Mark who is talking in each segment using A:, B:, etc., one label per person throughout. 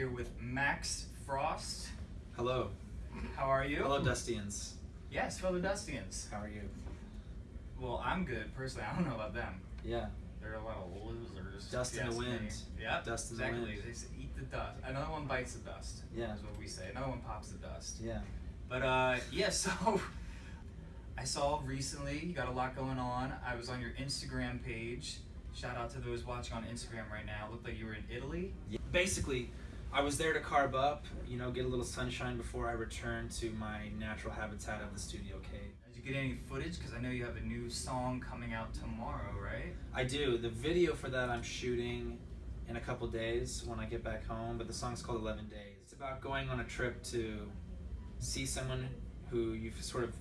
A: here with Max Frost.
B: Hello.
A: How are you?
B: Hello, Dustians.
A: Yes, fellow Dustians.
B: How are you?
A: Well, I'm good personally. I don't know about them.
B: Yeah.
A: They're a lot of losers.
B: Dust in the wind.
A: Yep.
B: Dust in the
A: exactly. They say eat the dust. Another one bites the dust.
B: Yeah.
A: Is what we say. Another one pops the dust.
B: Yeah.
A: But uh, yeah. So I saw recently you got a lot going on. I was on your Instagram page. Shout out to those watching on Instagram right now. It looked like you were in Italy.
B: yeah. Basically, I was there to carve up, you know, get a little sunshine before I return to my natural habitat of the studio cave.
A: Did you get any footage? Because I know you have a new song coming out tomorrow, right?
B: I do. The video for that I'm shooting in a couple days when I get back home, but the song's called 11 Days. It's about going on a trip to see someone who you've sort of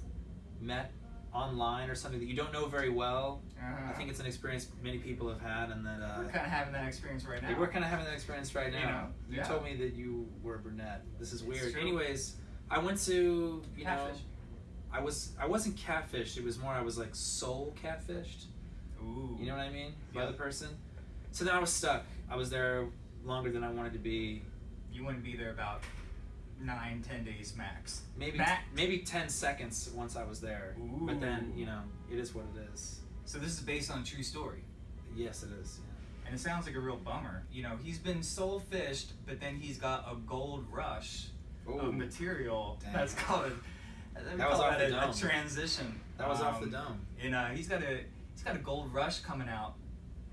B: met online or something that you don't know very well.
A: Uh-huh.
B: I think it's an experience many people have had, and that uh,
A: We're kind of having that experience right now.
B: We're kind of having that experience right now.
A: You know,
B: You
A: yeah.
B: told me that you were a brunette. This is weird. Anyways, I went to you
A: Catfish.
B: know, I was I wasn't catfished. It was more I was like soul catfished.
A: Ooh.
B: You know what I mean by
A: Yeah.
B: the person. So then I was stuck. I was there longer than I wanted to be.
A: You wouldn't be there about nine, ten days max.
B: Maybe
A: Max.
B: maybe ten seconds once I was there. But then you know it is what it is.
A: So this is based on a true story.
B: Yes, it is.
A: And it sounds like a real bummer. You know, he's been soul fished, but then he's got a gold rush
B: Yeah.
A: of material
B: Dang.
A: that's called a,
B: That was off the
A: a, a
B: dome.
A: transition.
B: That was off the
A: Um,
B: dome.
A: And uh, he's got a he's got a gold rush coming out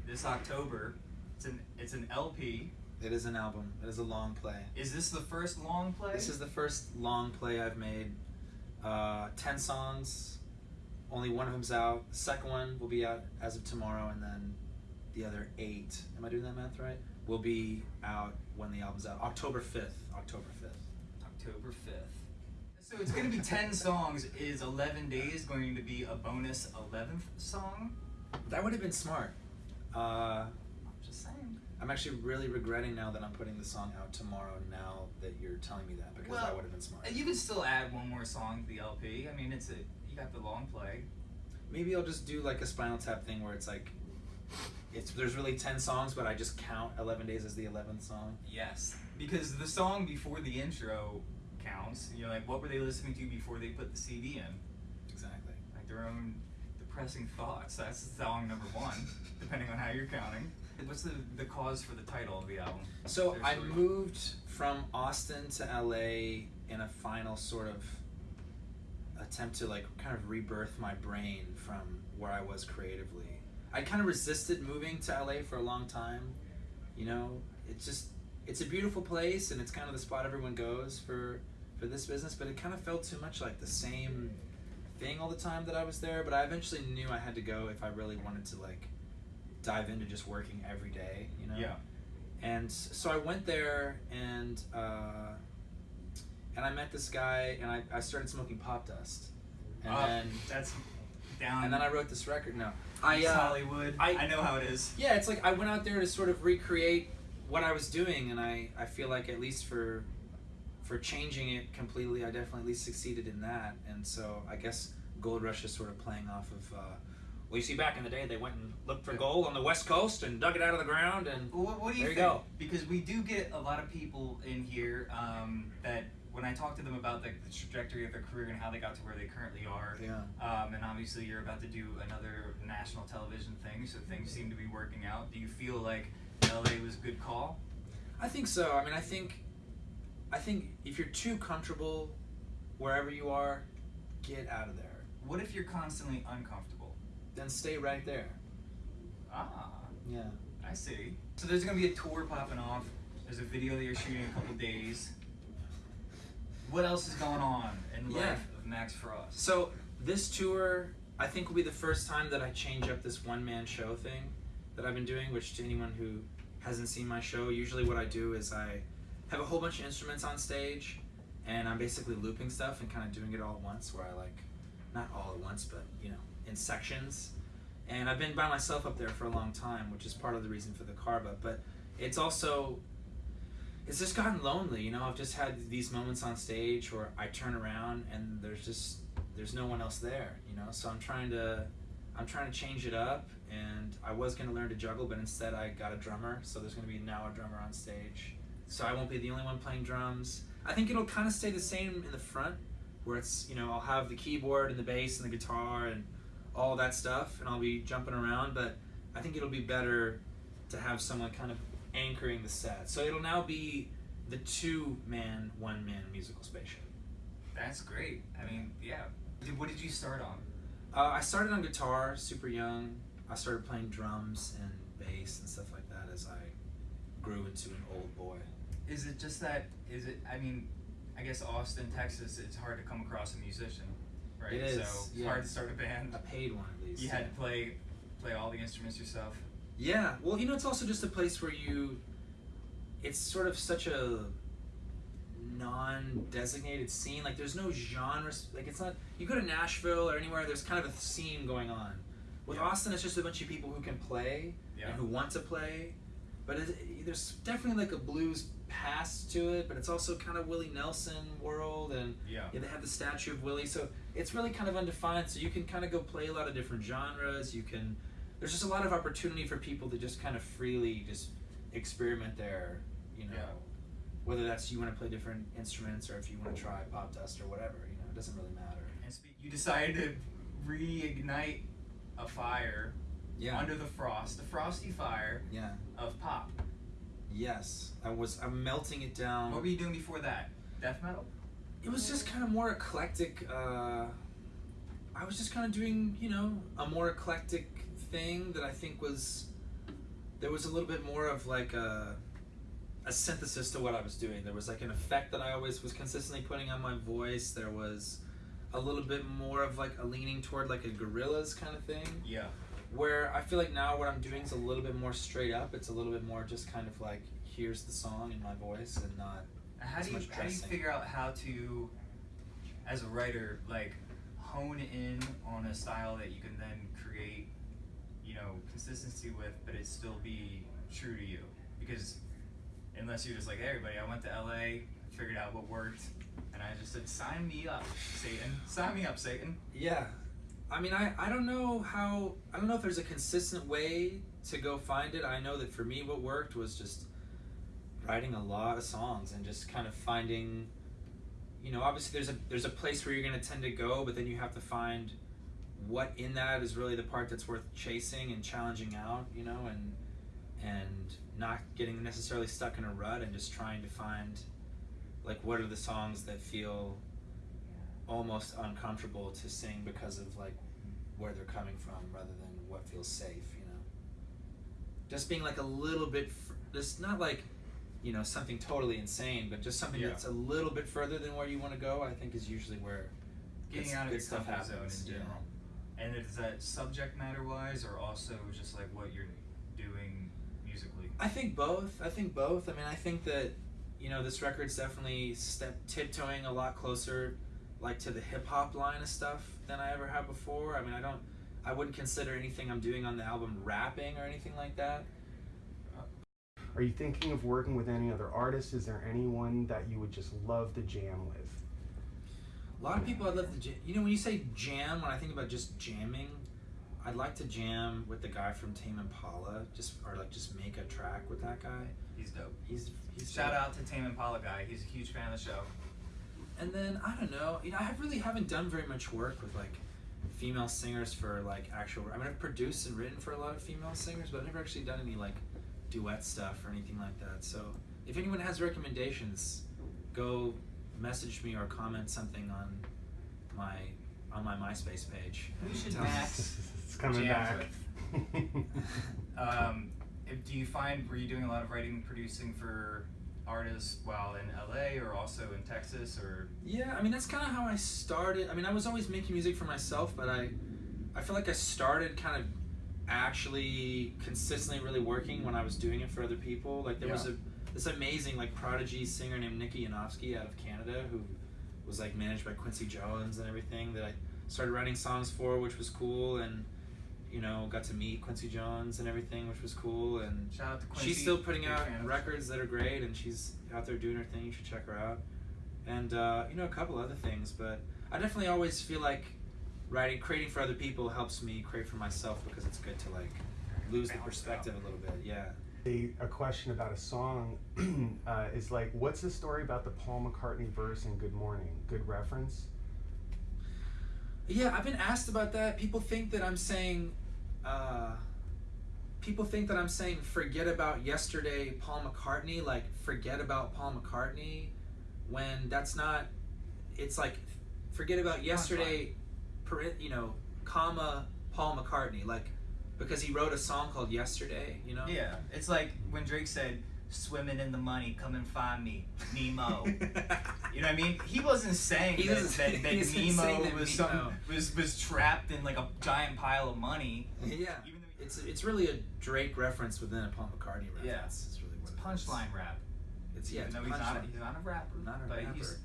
A: this October. It's an it's an LP.
B: It is an album. It is a long play.
A: Is this the first long play?
B: This is the first long play I've made. Uh, ten songs. Only one of them's out. The second one will be out as of tomorrow, and then the other eight. Am I doing that math right? Will be out when the album's out. October fifth. October fifth.
A: October 5th. So it's going to be 10 songs. Is 11 Days going to be a bonus 11th song?
B: That would have been smart. Uh,
A: I'm just saying.
B: I'm actually really regretting now that I'm putting the song out tomorrow. Now that you're telling me that, because
A: Well,
B: that would have been smart.
A: You can still add one more song to the LP. I mean, it's a you got the long play.
B: Maybe I'll just do like a Spinal Tap thing where it's like, it's there's really ten songs, but I just count Eleven Days as the eleventh song.
A: Yes, because the song before the intro counts. You know, like what were they listening to before they put the CD in?
B: Exactly.
A: Like their own depressing thoughts. That's song number one, depending on how you're counting. What's the the cause for the title of the album?
B: So I moved from Austin to LA in a final sort of attempt to like kind of rebirth my brain from where I was creatively. I kind of resisted moving to LA for a long time. You know, it's just it's a beautiful place and it's kind of the spot everyone goes for for this business, but it kind of felt too much like the same thing all the time that I was there, but I eventually knew I had to go if I really wanted to like dive into just working every day, you know.
A: Yeah.
B: And so I went there and uh, and I met this guy and I, I started smoking pop dust. And
A: Uh,
B: then
A: that's down.
B: and then I wrote this record. No. I uh,
A: Hollywood. I,
B: I-
A: know how it is.
B: yeah, it's like I went out there to sort of recreate what I was doing and I, I feel like at least for for changing it completely I definitely at least succeeded in that. And so I guess Gold Rush is sort of playing off of uh, well, you see, back in the day, they went and looked for gold on the West Coast and dug it out of the ground, and
A: Well, What, what do you
B: There you
A: think?
B: go.
A: Because we do get a lot of people in here um, that when I talk to them about the, the trajectory of their career and how they got to where they currently are,
B: yeah,
A: um, and obviously you're about to do another national television thing, so things seem to be working out. Do you feel like LA was a good call?
B: I think so. I mean, I think, I think if you're too comfortable wherever you are, get out of there.
A: What if you're constantly uncomfortable?
B: Then stay right there.
A: Ah,
B: Yeah.
A: I see. So there's gonna be a tour popping off. There's a video that you're shooting in a couple days. What else is going on in
B: Yeah.
A: life of Max Frost?
B: So this tour, I think, will be the first time that I change up this one man show thing that I've been doing. Which to anyone who hasn't seen my show, usually what I do is I have a whole bunch of instruments on stage, and I'm basically looping stuff and kind of doing it all at once. Where I like, not all at once, but you know, in sections. And I've been by myself up there for a long time, which is part of the reason for the carve. But it's also it's just gotten lonely, you know. I've just had these moments on stage where I turn around and there's just there's no one else there, you know. So I'm trying to I'm trying to change it up, and I was gonna learn to juggle, but instead I got a drummer. So there's gonna be now a drummer on stage, so I won't be the only one playing drums. I think it'll kind of stay the same in the front, where it's you know I'll have the keyboard and the bass and the guitar and all that stuff, and I'll be jumping around. But I think it'll be better to have someone kind of anchoring the set. So it'll now be the two man, one man musical spaceship.
A: That's great. I mean, yeah. What did you start on?
B: Uh, I started on guitar super young. I started playing drums and bass and stuff like that as I grew into an old boy.
A: Is it just that? Is it? I mean, I guess Austin, Texas. It's hard to come across a musician, right?
B: It is,
A: So it's
B: yeah.
A: hard to start a band.
B: I paid one of these.
A: You had to play, play all the instruments yourself.
B: Yeah, well, you know, it's also just a place where you. It's sort of such a non-designated scene. Like, there's no genre. Like, it's not. You go to Nashville or anywhere, there's kind of a scene going on. With
A: Yeah.
B: Austin, it's just a bunch of people who can play
A: Yeah.
B: and who want to play. But it, there's definitely like a blues past to it, but it's also kind of Willie Nelson world, and
A: Yeah.
B: yeah, they have the statue of Willie, so it's really kind of undefined. So you can kind of go play a lot of different genres. You can, there's just a lot of opportunity for people to just kind of freely just experiment there. You know,
A: Yeah.
B: whether that's you want to play different instruments or if you want to try pop dust or whatever. You know, it doesn't really matter.
A: And speak, you decided to reignite a fire
B: Yeah.
A: under the frost, the frosty fire
B: yeah.
A: of pop.
B: Yes, I was. I'm melting it down.
A: What were you doing before that? Death metal.
B: It was just kind of more eclectic. Uh, I was just kind of doing, you know, a more eclectic thing that I think was. There was a little bit more of like a, a synthesis to what I was doing. There was like an effect that I always was consistently putting on my voice. There was a little bit more of like a leaning toward like a Gorillaz kind of thing.
A: Yeah.
B: Where I feel like now what I'm doing is a little bit more straight up. It's a little bit more just kind of like here's the song in my voice and not
A: How do you how do you figure out how to, as a writer, like hone in on a style that you can then create, you know, consistency with, but it still be true to you? Because unless you're just like, hey, everybody, I went to LA, figured out what worked, and I just said, sign me up, Satan, sign me up, Satan.
B: Yeah. I mean, I, I don't know how, I don't know if there's a consistent way to go find it. I know that for me, what worked was just writing a lot of songs and just kind of finding, you know, obviously there's a, there's a place where you're going to tend to go, but then you have to find what in that is really the part that's worth chasing and challenging out, you know, and, and not getting necessarily stuck in a rut and just trying to find, like, what are the songs that feel almost uncomfortable to sing because of like where they're coming from rather than what feels safe you know? Just being like a little bit f- just not like you know something totally insane but just something
A: Yeah.
B: that's a little bit further than where you want to go i think is usually where
A: Getting out of
B: good
A: your
B: stuff
A: comfort zone
B: happens,
A: in
B: yeah.
A: general. And is that subject matter wise, or also just like what you're doing musically?
B: I think both. I think both. I mean, I think that you know this record's definitely step tiptoeing a lot closer, like to the hip hop line of stuff than I ever have before. I mean, I don't. I wouldn't consider anything I'm doing on the album rapping or anything like that.
C: Are you thinking of working with any other artists? Is there anyone that you would just love to jam with?
B: A lot of people I'd love to jam. You know, when you say jam, when I think about just jamming, I'd like to jam with the guy from Tame Impala, just or like just make a track with that guy.
A: He's dope.
B: He's he's
A: Shout
B: dope.
A: out to Tame Impala guy. He's a huge fan of the show.
B: And then I don't know, you know, I really haven't done very much work with like female singers for like actual. I mean, I've produced and written for a lot of female singers, but I've never actually done any like duet stuff or anything like that. So if anyone has recommendations, go message me or comment something on my on my MySpace page.
A: Who should. Max
C: it's coming
A: jams
C: back.
A: Um, if, do you find were you doing a lot of writing and producing for artists while in LA or also in Texas or
B: Yeah, I mean that's kind of how I started. I mean, I was always making music for myself, but I, I feel like I started kind of actually consistently really working when I was doing it for other people. Like there was a this amazing like prodigy singer named Nikki Yanofsky out of Canada who was like managed by Quincy Jones and everything that I started writing songs for, which was cool, and you know got to meet Quincy Jones and everything, which was cool, and
A: shout out to Quincy?
B: she's still putting
A: big
B: out
A: fan of-
B: records that are great and she's out there doing her thing. You should check her out. And uh, you know a couple other things but i definitely always feel like writing creating for other people helps me create for myself because it's good to like lose the perspective a little bit yeah
C: a, a question about a song uh, is like, what's the story about the Paul McCartney verse in Good Morning? Good reference?
B: Yeah, I've been asked about that. People think that I'm saying, uh, people think that I'm saying forget about yesterday, Paul McCartney, like forget about Paul McCartney, when that's not. It's like forget about yesterday, per, you know, comma Paul McCartney, like because he wrote a song called Yesterday, you know.
A: Yeah, it's like when Drake said, "Swimming in the money, come and find me, Nemo." you know what I mean? He wasn't saying
B: He
A: that,
B: doesn't-
A: that, that
B: he isn't saying
A: Nemo
B: that
A: was
B: Nemo-
A: some was was trapped in like a giant pile of money.
B: yeah. It's it's really a Drake reference within a Paul McCartney reference.
A: Yeah.
B: It's really what
A: it's
B: it
A: punchline rap.
B: It's yeah, it's
A: though he's not,
B: punchline.
A: he's not a rapper.
B: Not a
A: but
B: rapper.
A: He's,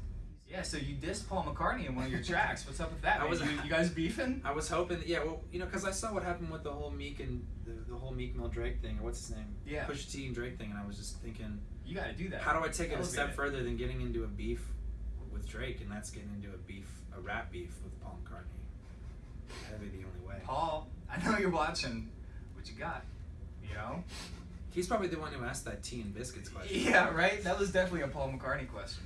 A: yeah, so you dissed Paul McCartney in one of your tracks. What's up with that?
B: I
A: man?
B: was-
A: you, you guys beefing?
B: I was hoping, yeah, well, you know, because I saw what happened with the whole Meek and the, the whole Meek Mill Drake thing, or what's his name?
A: Yeah.
B: Pusha T and Drake thing, and I was just thinking,
A: You got to do that.
B: how do I take it a step
A: it.
B: further than getting into a beef with Drake, and that's getting into a beef, a rap beef with Paul McCartney. That'd be the only way.
A: Paul, I know you're watching. What you got? You know?
B: He's probably the one who asked that tea and biscuits question.
A: Yeah, right. That was definitely a Paul McCartney question.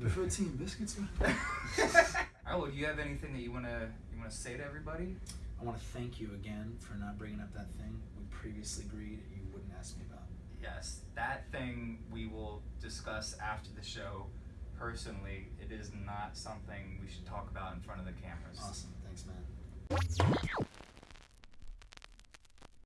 B: Prefer tea and biscuits?
A: All right. Well, do you have anything that you wanna you wanna say to everybody?
B: I want to thank you again for not bringing up that thing we previously agreed you wouldn't ask me about.
A: Yes, that thing we will discuss after the show. Personally, it is not something we should talk about in front of the cameras.
B: Awesome. Thanks, man.